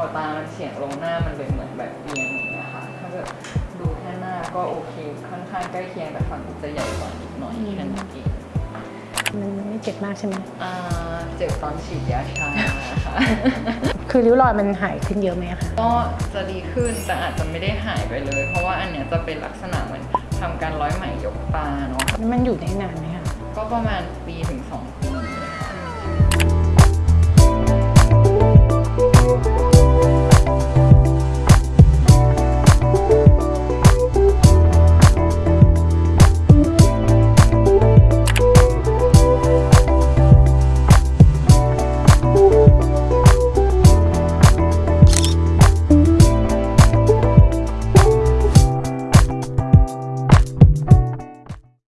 อตามันเฉียงลงหน้ามันเป็นเหมือนแบบเอียงอย่างคะถ้าเกิดดูแค่หน้าก็โอเค ค่อนข้างใกล้เคียงแต่ฝั่งจะใหญ่กว่านิดหน่อยแค่นั้นเองมันไม่เจ็บมากใช่ไหมอ่าเจ็บตอนฉีดยาชาค่ะคือริ้วรอยมันหายขึ้นเยอะไหมคะ ก็จะดีขึ้นแต่อาจจะไม่ได้หายไปเลย เพราะว่าอันเนี้ยจะเป็นลักษณะเหมือนทำการร้อยไหมยกตาเนาะ มันอยู่ได้นานไหมคะ ก็ประมาณปีถึงสองปี